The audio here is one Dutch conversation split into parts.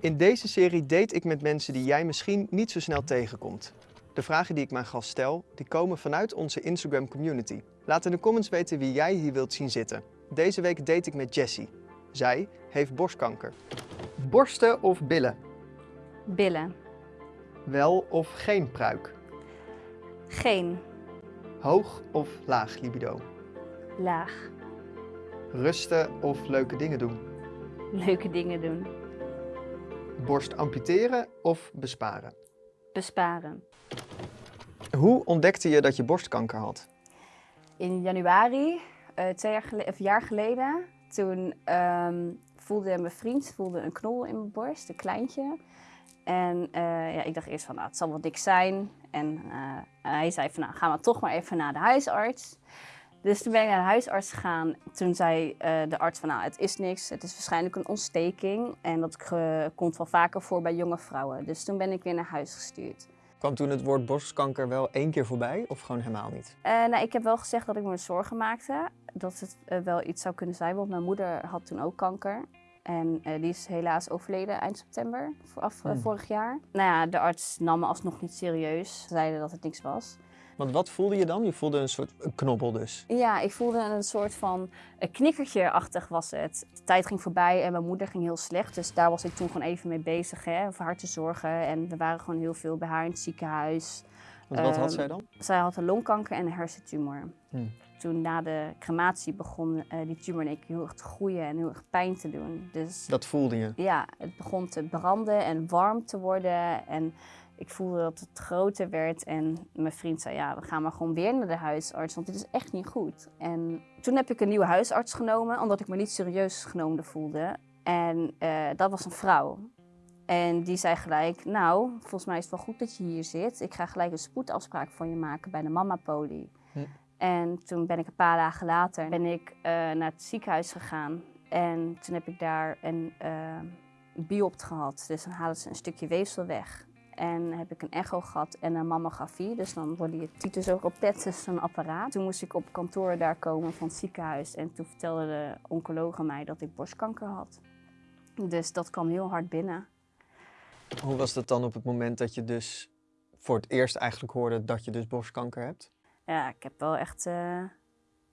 In deze serie date ik met mensen die jij misschien niet zo snel tegenkomt. De vragen die ik mijn gast stel, die komen vanuit onze Instagram community. Laat in de comments weten wie jij hier wilt zien zitten. Deze week date ik met Jessie. Zij heeft borstkanker. Borsten of billen? Billen. Wel of geen pruik? Geen. Hoog of laag libido? Laag. Rusten of leuke dingen doen? Leuke dingen doen. Borst amputeren of besparen? Besparen. Hoe ontdekte je dat je borstkanker had? In januari, eh, twee jaar, gele- of jaar geleden, toen ehm, voelde mijn vriend voelde een knol in mijn borst, een kleintje. En eh, ja, ik dacht eerst van, nou, het zal wel dik zijn. En eh, hij zei van, nou, gaan we toch maar even naar de huisarts. Dus toen ben ik naar de huisarts gegaan. Toen zei eh, de arts van, nou, het is niks. Het is waarschijnlijk een ontsteking. En dat komt wel vaker voor bij jonge vrouwen. Dus toen ben ik weer naar huis gestuurd. Kwam toen het woord borstkanker wel één keer voorbij of gewoon helemaal niet? Eh, nou, ik heb wel gezegd dat ik me zorgen maakte. Dat het eh, wel iets zou kunnen zijn. Want mijn moeder had toen ook kanker. En die is helaas overleden eind september vooraf, eh, Hmm. vorig jaar. Nou ja, de arts nam me alsnog niet serieus. Ze zeiden dat het niks was. Want wat voelde je dan? Je voelde een soort een knobbel dus. Ja, ik voelde een soort van een knikkertje-achtig was het. De tijd ging voorbij en mijn moeder ging heel slecht. Dus daar was ik toen gewoon even mee bezig, hè, voor haar te zorgen. En we waren gewoon heel veel bij haar in het ziekenhuis. Want wat had Ehm, zij dan? Zij had een longkanker en een hersentumor. Hmm. Toen na de crematie begon eh, die tumor in één keer heel erg te groeien en heel erg pijn te doen. Dus Dat voelde je. ja, het begon te branden en warm te worden. En ik voelde dat het groter werd. En mijn vriend zei, ja, we gaan maar gewoon weer naar de huisarts, want dit is echt niet goed. En toen heb ik een nieuwe huisarts genomen, omdat ik me niet serieus genomen voelde. En eh, dat was een vrouw. En die zei gelijk, nou, volgens mij is het wel goed dat je hier zit. Ik ga gelijk een spoedafspraak voor je maken bij de Mama Poli. Hm. En toen ben ik een paar dagen later ben ik, eh, naar het ziekenhuis gegaan. En toen heb ik daar een eh, biopt gehad. Dus dan halen ze een stukje weefsel weg. En heb ik een echo gehad en een mammografie. Dus dan worden je titus ook op pet, dus zo'n apparaat. Toen moest ik op kantoor daar komen van het ziekenhuis. En toen vertelde de oncoloog mij dat ik borstkanker had. Dus dat kwam heel hard binnen. Hoe was dat dan op het moment dat je dus voor het eerst eigenlijk hoorde dat je dus borstkanker hebt? Ja, ik heb wel echt eh,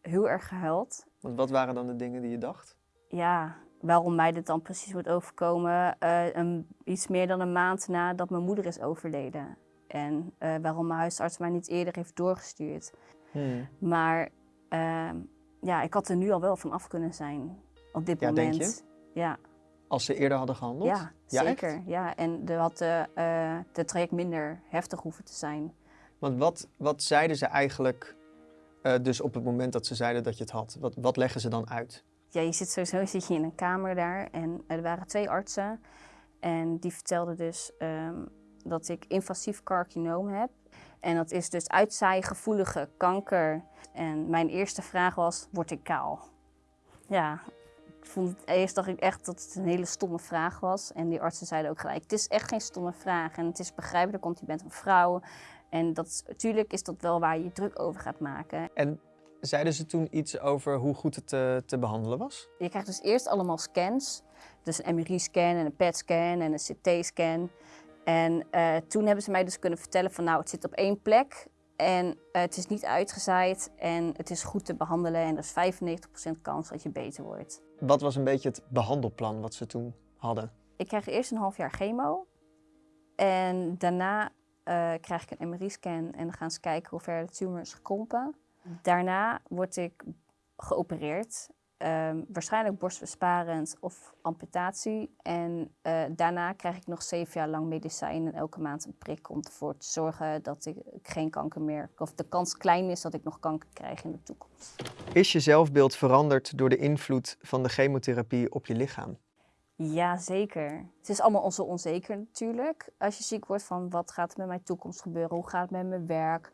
heel erg gehuild. Want wat waren dan de dingen die je dacht? Ja, waarom mij dit dan precies wordt overkomen. eh, een, iets meer dan een maand nadat mijn moeder is overleden. En eh, waarom mijn huisarts mij niet eerder heeft doorgestuurd. Hmm. Maar ehm, ja, ik had er nu al wel van af kunnen zijn op dit Ja, denk moment. Ja, Als ze eerder hadden gehandeld? ja, Ja, zeker. echt? Ja, en er had de, eh, de traject minder heftig hoeven te zijn. Want wat, wat zeiden ze eigenlijk dus op het moment dat ze zeiden dat je het had? Wat, wat leggen ze dan uit? Ja, je zit sowieso zit je in een kamer daar en er waren twee artsen. En die vertelden dus ehm, dat ik invasief carcinoom heb. En dat is dus uitzaaigevoelige kanker. En mijn eerste vraag was, word ik kaal? Ja, ik vond het eerst dacht ik echt dat het een hele stomme vraag was. En die artsen zeiden ook gelijk, het is echt geen stomme vraag. En het is begrijpelijk, want je bent een vrouw. En dat, natuurlijk is dat wel waar je druk over gaat maken. En zeiden ze toen iets over hoe goed het te, te behandelen was? Je krijgt dus eerst allemaal scans. Dus een MRI-scan en een PET-scan en een CT-scan. En eh, toen hebben ze mij dus kunnen vertellen van nou, het zit op één plek. En eh, het is niet uitgezaaid en het is goed te behandelen. En er is 95% kans dat je beter wordt. Wat was een beetje het behandelplan wat ze toen hadden? Ik krijg eerst een half jaar chemo. En daarna eh, krijg ik een MRI-scan en dan gaan ze kijken hoe ver de tumor is gekrompen. Daarna word ik geopereerd. Ehm, waarschijnlijk borstbesparend of amputatie. En eh, daarna krijg ik nog zeven jaar lang medicijn en elke maand een prik om ervoor te zorgen dat ik geen kanker meer, of de kans klein is dat ik nog kanker krijg in de toekomst. Is je zelfbeeld veranderd door de invloed van de chemotherapie op je lichaam? Ja, zeker. Het is allemaal zo onzeker natuurlijk. Als je ziek wordt van wat gaat er met mijn toekomst gebeuren, hoe gaat het met mijn werk.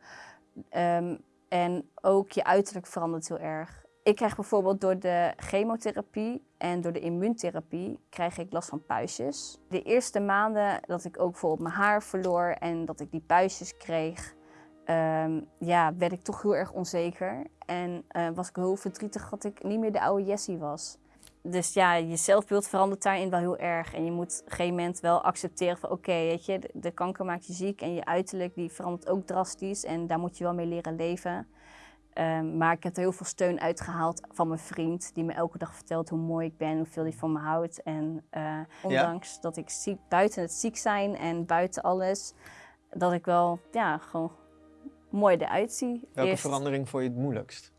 Ehm, en ook je uiterlijk verandert heel erg. Ik krijg bijvoorbeeld door de chemotherapie en door de immuuntherapie krijg ik last van puistjes. De eerste maanden dat ik ook bijvoorbeeld mijn haar verloor en dat ik die puistjes kreeg, ehm, ja, werd ik toch heel erg onzeker. En eh, was ik heel verdrietig dat ik niet meer de oude Jessie was. Dus ja, je zelfbeeld verandert daarin wel heel erg. En je moet op een gegeven moment wel accepteren van oké, weet je, de, de kanker maakt je ziek en je uiterlijk die verandert ook drastisch. En daar moet je wel mee leren leven. Ehm, maar ik heb er heel veel steun uitgehaald van mijn vriend, die me elke dag vertelt hoe mooi ik ben, hoeveel hij van me houdt. En eh, ondanks dat ik ziek, buiten het ziek zijn en buiten alles, dat ik wel ja, gewoon mooi eruit zie. Welke Eerst- verandering vond je het moeilijkst?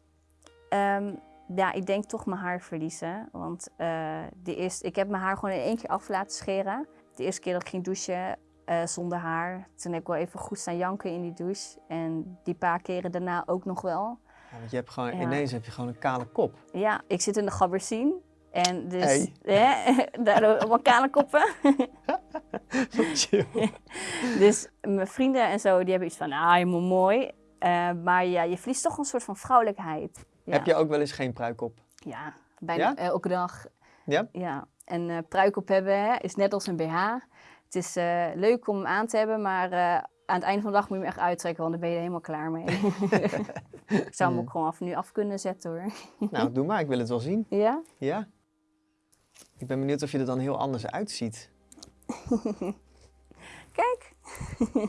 Ehm, ja, ik denk toch mijn haar verliezen. Want eh, de eerste, ik heb mijn haar gewoon in één keer af laten scheren. De eerste keer dat ik ging douchen eh, zonder haar, toen heb ik wel even goed staan janken in die douche. En die paar keren daarna ook nog wel. Ja, want je hebt gewoon, Ja. ineens heb je gewoon een kale kop. Ja, ik zit in de gabbersien. En dus, Hey. hè, daardoor allemaal kale koppen. Dus mijn vrienden en zo, die hebben iets van, ah, helemaal mooi. Eh, maar ja, je verliest toch een soort van vrouwelijkheid. Ja. Heb je ook wel eens geen pruik op? Ja, bijna Ja? elke dag. Ja? Ja, en eh pruik op hebben hè, is net als een BH. Het is eh, leuk om hem aan te hebben, maar eh, aan het einde van de dag moet je hem echt uittrekken, want dan ben je er helemaal klaar mee. ik zou hem ook gewoon af, nu af kunnen zetten hoor. Nou, doe maar. Ik wil het wel zien. Ja? Ja. Ik ben benieuwd of je er dan heel anders uitziet. Kijk,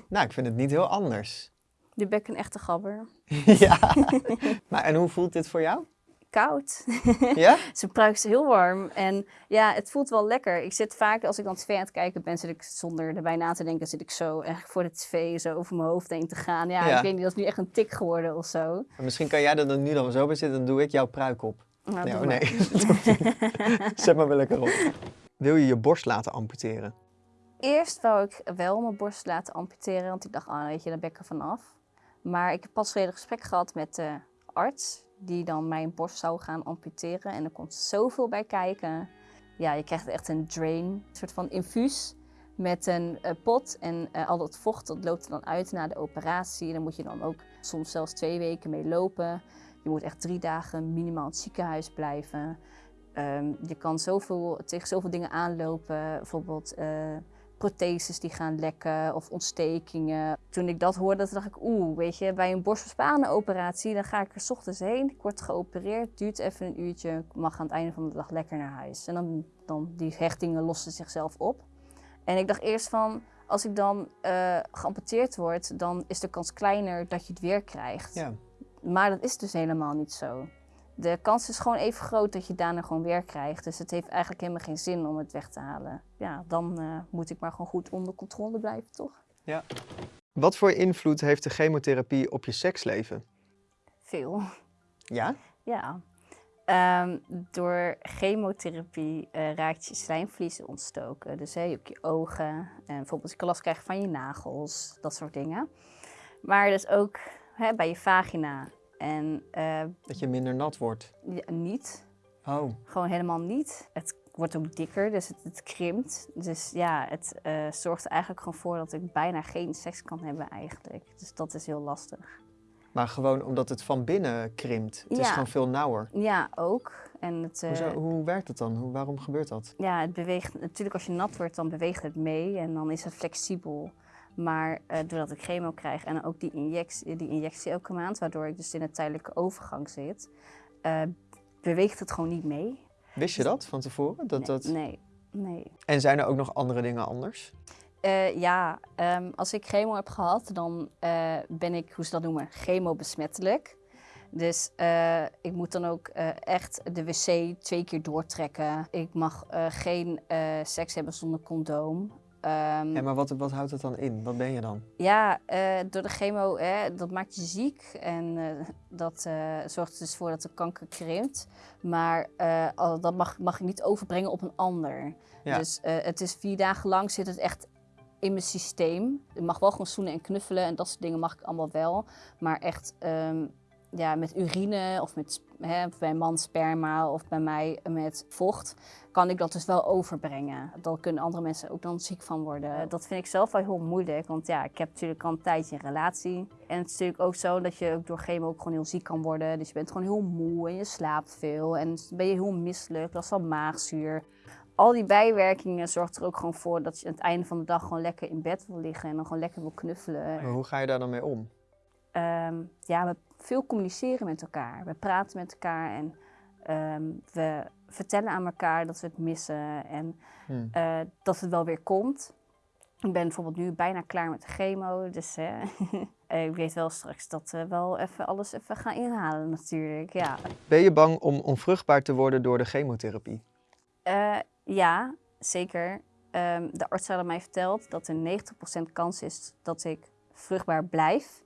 Nou, ik vind het niet heel anders. De bek een echte gabber. ja. Maar en hoe voelt dit voor jou? Koud. Ja? Zijn pruik is heel warm. En ja, het voelt wel lekker. Ik zit vaak, als ik dan tv aan het kijken ben, zit ik zonder erbij na te denken, zit ik zo eigenlijk voor de tv zo over mijn hoofd heen te gaan. Ja, Ja. ik weet niet, dat is nu echt een tik geworden of zo. Maar misschien kan jij er dan nu dan zo bij zitten, dan doe ik jouw pruik op. Nou, Nee, doe oh nee. dat. Zet maar wel lekker op. Wil je je borst laten amputeren? Eerst wou ik wel mijn borst laten amputeren, want ik dacht, ah, weet je, daar ben ik er vanaf. Maar ik heb pas geleden een gesprek gehad met de arts, die dan mijn borst zou gaan amputeren. En er komt zoveel bij kijken. Ja, je krijgt echt een drain, een soort van infuus met een eh, pot. En eh, al dat vocht, dat loopt er dan uit na de operatie. Daar moet je dan ook soms zelfs twee weken mee lopen. Je moet echt drie dagen minimaal in het ziekenhuis blijven. Ehm, je kan zoveel, tegen zoveel dingen aanlopen, bijvoorbeeld eh, protheses die gaan lekken of ontstekingen. Toen ik dat hoorde, dacht ik, oeh, weet je, bij een borstbespanenoperatie, dan ga ik er 's ochtends heen, ik word geopereerd, duurt even een uurtje, ik mag aan het einde van de dag lekker naar huis. En dan, dan die hechtingen lossen zichzelf op. En ik dacht eerst van, als ik dan eh, geamputeerd word, dan is de kans kleiner dat je het weer krijgt. Ja. Maar dat is dus helemaal niet zo. De kans is gewoon even groot dat je daarna gewoon weer krijgt. Dus het heeft eigenlijk helemaal geen zin om het weg te halen. Ja, dan eh, moet ik maar gewoon goed onder controle blijven, toch? Wat voor invloed heeft de chemotherapie op je seksleven? Veel. Ja? Ja. Ehm, door chemotherapie eh, raakt je slijmvliezen ontstoken. Dus hè, ook je ogen en bijvoorbeeld je kan last krijgen van je nagels, dat soort dingen. Maar dus ook hè, bij je vagina. En eh, Dat je minder nat wordt. ja, niet. Oh, Gewoon helemaal niet. Het wordt ook dikker, dus het, het krimpt. Dus ja, het eh, zorgt er eigenlijk gewoon voor dat ik bijna geen seks kan hebben eigenlijk. Dus dat is heel lastig. maar gewoon omdat het van binnen krimpt. Het is gewoon veel nauwer. Ja, ook. En het, eh, Hoezo, hoe werkt het dan? Hoe, waarom gebeurt dat? ja, het beweegt. Natuurlijk, als je nat wordt, dan beweegt het mee en dan is het flexibel. Maar eh, doordat ik chemo krijg en ook die injectie, die injectie elke maand, waardoor ik dus in een tijdelijke overgang zit, eh, beweegt het gewoon niet mee. Wist je dat van tevoren? Dat, nee, dat... nee, nee. En zijn er ook nog andere dingen anders? Eh, ja, ehm, als ik chemo heb gehad, dan ben ik, hoe ze dat noemen, chemobesmettelijk. Dus ik moet dan ook echt de wc twee keer doortrekken. Ik mag geen seks hebben zonder condoom. Ehm, Ja, maar wat, wat houdt het dan in? Wat ben je dan? ja, eh, door de chemo, hè, dat maakt je ziek en eh, dat eh, zorgt er dus voor dat de kanker krimpt. Maar dat mag, mag ik niet overbrengen op een ander. Ja. Dus het is vier dagen lang zit het echt in mijn systeem. Ik mag wel gewoon zoenen en knuffelen en dat soort dingen mag ik allemaal wel. Maar echt ehm, ja, met urine of met, hè, bij een man sperma of bij mij met vocht kan ik dat dus wel overbrengen. Daar kunnen andere mensen ook dan ziek van worden. Dat vind ik zelf wel heel moeilijk, want ja, ik heb natuurlijk al een tijdje een relatie. En het is natuurlijk ook zo dat je ook door chemo ook gewoon heel ziek kan worden. Dus je bent gewoon heel moe en je slaapt veel en dan ben je heel misselijk, last van maagzuur. Al die bijwerkingen zorgt er ook gewoon voor dat je aan het einde van de dag gewoon lekker in bed wil liggen en dan gewoon lekker wil knuffelen. Maar hoe ga je daar dan mee om? Ehm, ja, we veel communiceren met elkaar. We praten met elkaar en ehm, we vertellen aan elkaar dat we het missen en Hmm. eh, dat het wel weer komt. Ik ben bijvoorbeeld nu bijna klaar met de chemo, dus eh, ik weet wel straks dat we wel even alles even gaan inhalen natuurlijk. Ja, Ben je bang om onvruchtbaar te worden door de chemotherapie? Eh, ja zeker. Ehm, de arts hadden mij verteld dat er 90% kans is dat ik vruchtbaar blijf.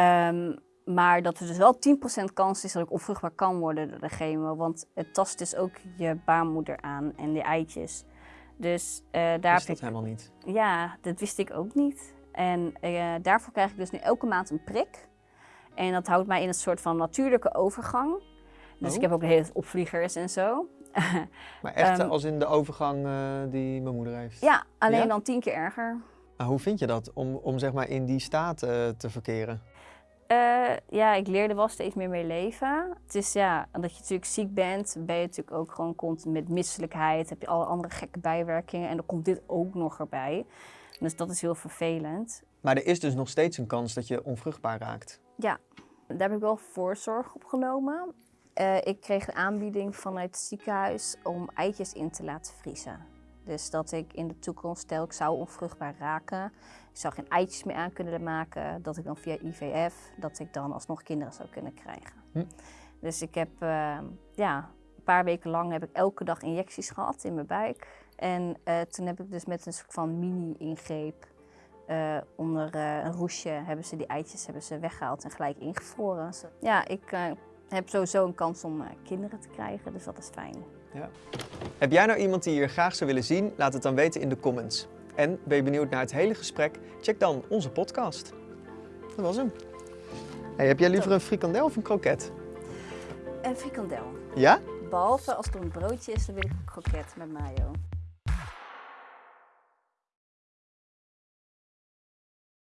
Ehm, maar dat er dus wel 10% kans is dat ik onvruchtbaar kan worden door de chemo. Want het tast dus ook je baarmoeder aan en de eitjes. Dus eh, daar Is heb dat ik helemaal niet? Ja, dat wist ik ook niet. En eh, daarvoor krijg ik dus nu elke maand een prik. En dat houdt mij in een soort van natuurlijke overgang. Dus Oh. ik heb ook de hele tijd opvliegers en zo. Maar echt Ehm, als in de overgang eh, die mijn moeder heeft? ja, alleen Ja? dan tien keer erger. Maar hoe vind je dat om, om zeg maar in die staat eh, te verkeren? Eh, ja, ik leerde wel steeds meer mee leven. Het is ja, dat je natuurlijk ziek bent, ben je natuurlijk ook gewoon continu met misselijkheid. Heb je alle andere gekke bijwerkingen en dan komt dit ook nog erbij. Dus dat is heel vervelend. Maar er is dus nog steeds een kans dat je onvruchtbaar raakt. Ja, daar heb ik wel voorzorg op genomen. Eh, ik kreeg een aanbieding vanuit het ziekenhuis om eitjes in te laten vriezen. Dus dat ik in de toekomst, stel ik zou onvruchtbaar raken, ik zou geen eitjes meer aan kunnen maken, dat ik dan via IVF, dat ik dan alsnog kinderen zou kunnen krijgen. Hm. Dus ik heb, eh, ja, een paar weken lang heb ik elke dag injecties gehad in mijn buik. En eh, toen heb ik dus met een soort van mini-ingreep eh, onder eh, een roesje hebben ze die eitjes hebben ze weggehaald en gelijk ingevroren. Zo- Ja, ik heb sowieso een kans om kinderen te krijgen, dus dat is fijn. Heb jij nou iemand die je graag zou willen zien? Laat het dan weten in de comments. En ben je benieuwd naar het hele gesprek? Check dan onze podcast. Dat was hem. Hey, heb jij liever een frikandel of een kroket? En frikandel. Ja? Behalve als het om een broodje is, dan wil ik een kroket met mayo.